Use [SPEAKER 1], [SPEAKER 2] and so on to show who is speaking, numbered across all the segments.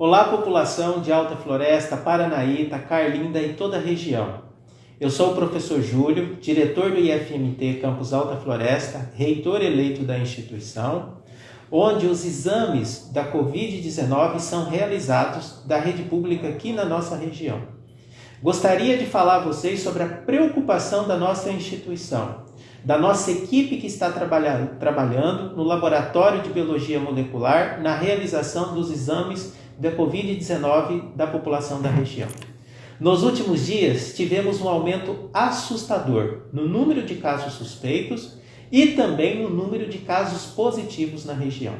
[SPEAKER 1] Olá, população de Alta Floresta, Paranaíta, Carlinda e toda a região. Eu sou o professor Júlio, diretor do IFMT Campus Alta Floresta, reitor eleito da instituição, onde os exames da Covid-19 são realizados da rede pública aqui na nossa região. Gostaria de falar a vocês sobre a preocupação da nossa instituição, da nossa equipe que está trabalhando, trabalhando no Laboratório de Biologia Molecular na realização dos exames da Covid-19 da população da região. Nos últimos dias, tivemos um aumento assustador no número de casos suspeitos e também no número de casos positivos na região.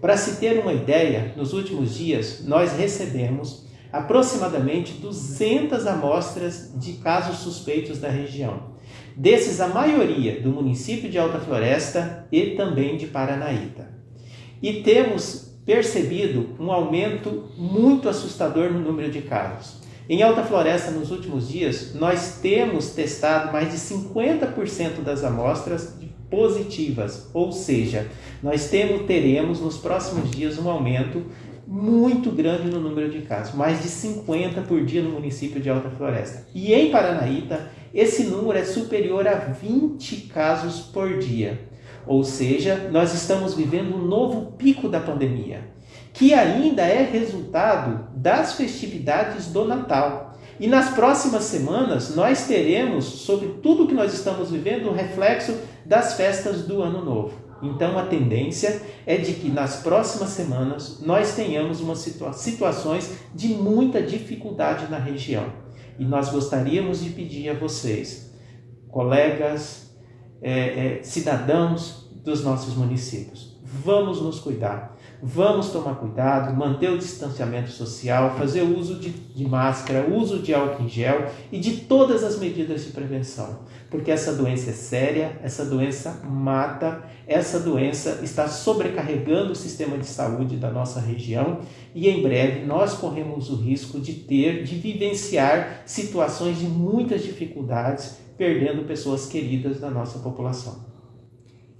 [SPEAKER 1] Para se ter uma ideia, nos últimos dias nós recebemos aproximadamente 200 amostras de casos suspeitos da região. Desses, a maioria do município de Alta Floresta e também de Paranaíta. E temos percebido um aumento muito assustador no número de casos. Em Alta Floresta, nos últimos dias, nós temos testado mais de 50% das amostras positivas, ou seja, nós temos, teremos nos próximos dias um aumento muito grande no número de casos, mais de 50 por dia no município de Alta Floresta. E em Paranaíta, esse número é superior a 20 casos por dia. Ou seja, nós estamos vivendo um novo pico da pandemia, que ainda é resultado das festividades do Natal. E nas próximas semanas nós teremos, sobre tudo que nós estamos vivendo, um reflexo das festas do Ano Novo. Então a tendência é de que nas próximas semanas nós tenhamos uma situa situações de muita dificuldade na região. E nós gostaríamos de pedir a vocês, colegas, é, é, cidadãos dos nossos municípios. Vamos nos cuidar, vamos tomar cuidado, manter o distanciamento social, fazer uso de, de máscara, uso de álcool em gel e de todas as medidas de prevenção, porque essa doença é séria, essa doença mata, essa doença está sobrecarregando o sistema de saúde da nossa região e em breve nós corremos o risco de ter, de vivenciar situações de muitas dificuldades perdendo pessoas queridas da nossa população.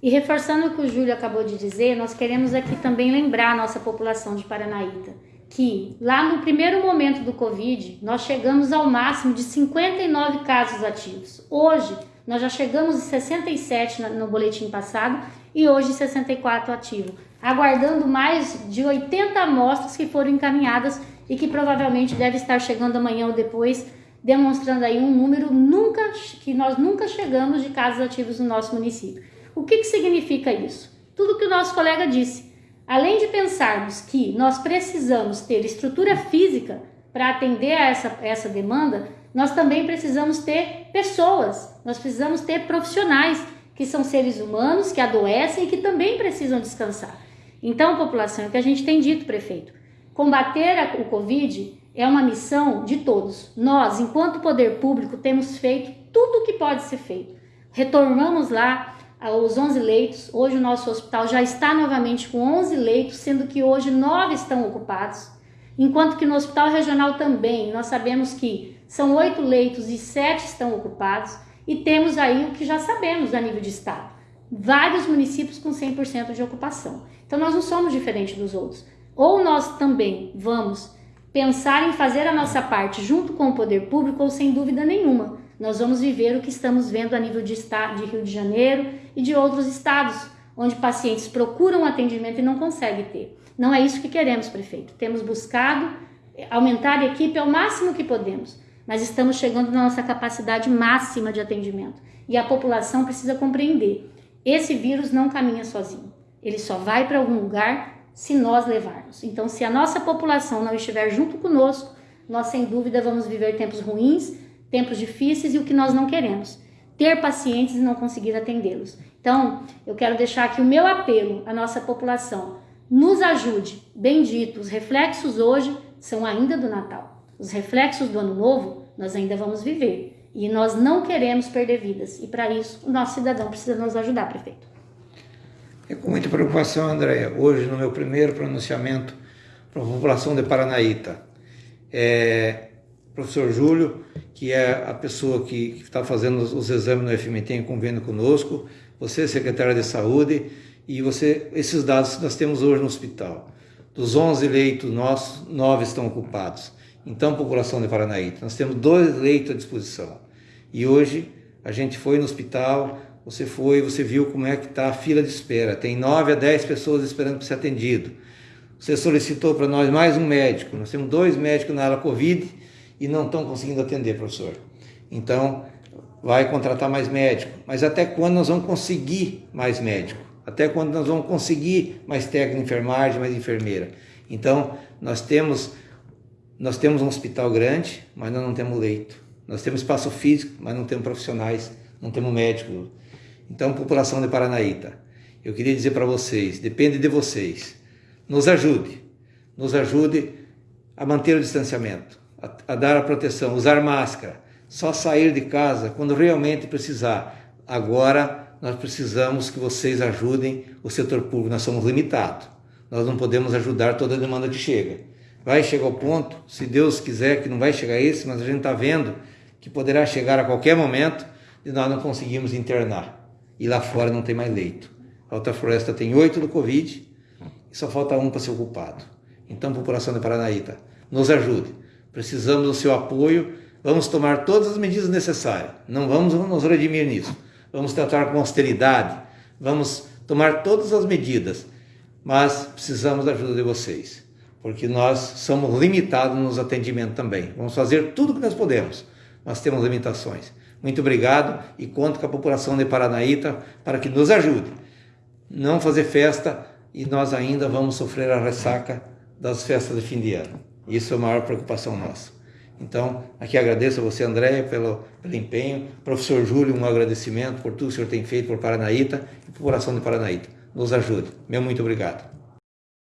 [SPEAKER 2] E reforçando o que o Júlio acabou de dizer, nós queremos aqui também lembrar a nossa população de Paranaíta que lá no primeiro momento do Covid, nós chegamos ao máximo de 59 casos ativos. Hoje, nós já chegamos em 67 no boletim passado e hoje 64 ativos, aguardando mais de 80 amostras que foram encaminhadas e que provavelmente deve estar chegando amanhã ou depois demonstrando aí um número nunca que nós nunca chegamos de casos ativos no nosso município. O que, que significa isso? Tudo que o nosso colega disse. Além de pensarmos que nós precisamos ter estrutura física para atender a essa, essa demanda, nós também precisamos ter pessoas, nós precisamos ter profissionais que são seres humanos, que adoecem e que também precisam descansar. Então, população, é o que a gente tem dito, prefeito, combater o Covid é uma missão de todos. Nós, enquanto poder público, temos feito tudo o que pode ser feito. Retornamos lá aos 11 leitos. Hoje o nosso hospital já está novamente com 11 leitos, sendo que hoje 9 estão ocupados. Enquanto que no hospital regional também, nós sabemos que são 8 leitos e 7 estão ocupados. E temos aí o que já sabemos a nível de estado. Vários municípios com 100% de ocupação. Então nós não somos diferentes dos outros. Ou nós também vamos pensar em fazer a nossa parte junto com o poder público ou sem dúvida nenhuma. Nós vamos viver o que estamos vendo a nível de estado de Rio de Janeiro e de outros estados, onde pacientes procuram atendimento e não conseguem ter. Não é isso que queremos, prefeito. Temos buscado aumentar a equipe ao máximo que podemos, mas estamos chegando na nossa capacidade máxima de atendimento. E a população precisa compreender: esse vírus não caminha sozinho. Ele só vai para algum lugar se nós levarmos. Então, se a nossa população não estiver junto conosco, nós sem dúvida vamos viver tempos ruins, tempos difíceis e o que nós não queremos. Ter pacientes e não conseguir atendê-los. Então, eu quero deixar aqui o meu apelo à nossa população. Nos ajude. Bendito, os reflexos hoje são ainda do Natal. Os reflexos do Ano Novo nós ainda vamos viver. E nós não queremos perder vidas. E para isso, o nosso cidadão precisa nos ajudar, prefeito.
[SPEAKER 3] É com muita preocupação, Andréia, hoje no meu primeiro pronunciamento para a população de Paranaíta. É, professor Júlio, que é a pessoa que está fazendo os, exames no FMT em convênio conosco, você, secretária de saúde, e você, esses dados nós temos hoje no hospital. Dos 11 leitos nossos, 9 estão ocupados. Então, população de Paranaíta, nós temos dois leitos à disposição. E hoje a gente foi no hospital, você foi, você viu como é que está a fila de espera. Tem 9 a 10 pessoas esperando para ser atendido. Você solicitou para nós mais um médico. Nós temos dois médicos na área Covid e não estão conseguindo atender, professor. Então, vai contratar mais médico. Mas até quando nós vamos conseguir mais médico? Até quando nós vamos conseguir mais técnico de enfermagem, mais enfermeira? Então, nós temos nós temos um hospital grande, mas nós não temos leito. Nós temos espaço físico, mas não temos profissionais, não temos médico. Então, população de Paranaíta, eu queria dizer para vocês, depende de vocês. Nos ajude, nos ajude a manter o distanciamento, a, a dar a proteção, usar máscara, só sair de casa quando realmente precisar. Agora nós precisamos que vocês ajudem o setor público, nós somos limitados. Nós não podemos ajudar toda a demanda que chega. Vai chegar ao ponto, se Deus quiser, que não vai chegar esse, mas a gente está vendo que poderá chegar a qualquer momento e nós não conseguimos internar. E lá fora não tem mais leito. A Alta Floresta tem oito do Covid e só falta um para ser ocupado. Então, população de Paranaíta, nos ajude. Precisamos do seu apoio Vamos tomar todas as medidas necessárias. Não vamos nos redimir nisso. Vamos tratar com austeridade. Vamos tomar todas as medidas. Mas precisamos da ajuda de vocês. Porque nós somos limitados nos atendimentos também. Vamos fazer tudo o que nós podemos. Mas temos limitações. Muito obrigado e conto com a população de Paranaíta para que nos ajude. Não fazer festa e nós ainda vamos sofrer a ressaca das festas de fim de ano. Isso é a maior preocupação nossa. Então, aqui agradeço a você, André, pelo, pelo empenho. Professor Júlio, um agradecimento por tudo que o senhor tem feito por Paranaíta e população de Paranaíta. Nos ajude. Meu muito obrigado.